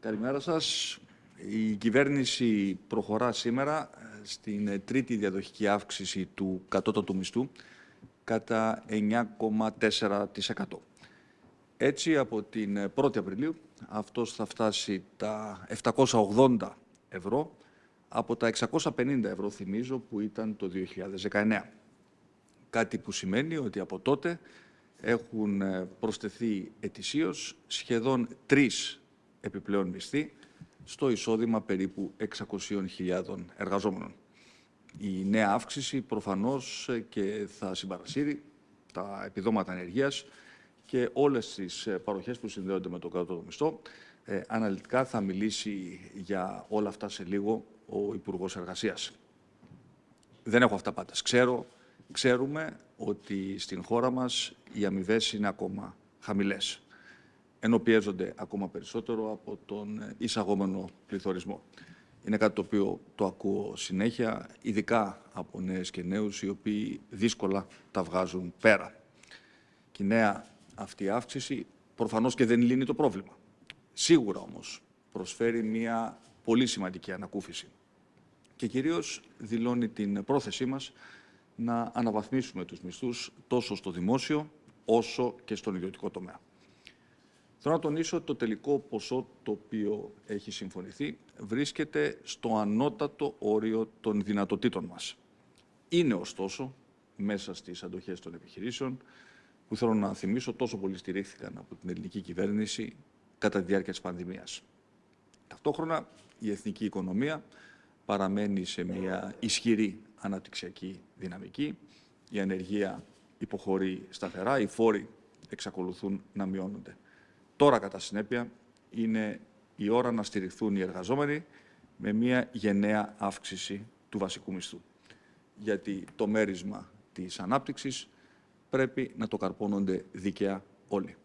Καλημέρα σας. Η κυβέρνηση προχωρά σήμερα ε, στην τρίτη διαδοχική αύξηση του κατώτατου μισθού κατά 9,4%. Έτσι, από την 1η Απριλίου, αυτός θα φτάσει τα 780 ευρώ από τα 650 ευρώ, θυμίζω, που ήταν το 2019. Κάτι που σημαίνει ότι από τότε έχουν ε, προσθεθεί ετησίως σχεδόν τρεις επιπλέον μισθοί στο εισόδημα περίπου 600.000 εργαζόμενων. Η νέα αύξηση προφανώς ε, και θα συμπαρασύρει τα επιδόματα ενεργείας και όλες τις ε, παροχές που συνδέονται με το κάτω μισθό. Ε, αναλυτικά θα μιλήσει για όλα αυτά σε λίγο ο Υπουργός Εργασίας. Δεν έχω αυτά πάντα. Ξέρω, ξέρουμε ότι στην χώρα μας οι αμοιβές είναι ακόμα χαμηλές, ενώ πιέζονται ακόμα περισσότερο από τον εισαγόμενο πληθωρισμό. Είναι κάτι το οποίο το ακούω συνέχεια, ειδικά από νέες και νέους, οι οποίοι δύσκολα τα βγάζουν πέρα. Και η νέα αυτή αύξηση προφανώς και δεν λύνει το πρόβλημα. Σίγουρα όμως προσφέρει μια πολύ σημαντική ανακούφιση και κυρίως δηλώνει την πρόθεσή μας να αναβαθμίσουμε τους μισθούς τόσο στο δημόσιο όσο και στον ιδιωτικό τομέα. Θέλω να τονίσω ότι το τελικό ποσό το οποίο έχει συμφωνηθεί βρίσκεται στο ανώτατο όριο των δυνατοτήτων μας. Είναι ωστόσο μέσα στις αντοχές των επιχειρήσεων που θέλω να θυμίσω τόσο πολύ στηρίχθηκαν από την ελληνική κυβέρνηση κατά τη διάρκεια της πανδημίας. Ταυτόχρονα η εθνική οικονομία παραμένει σε μια ισχυρή αναπτυξιακή δυναμική. Η ανεργία υποχωρεί σταθερά, οι φόροι εξακολουθούν να μειώνονται. Τώρα, κατά συνέπεια, είναι η ώρα να στηριχθούν οι εργαζόμενοι με μια γενναία αύξηση του βασικού μισθού. Γιατί το μέρισμα της ανάπτυξης πρέπει να το καρπώνονται δίκαια όλοι.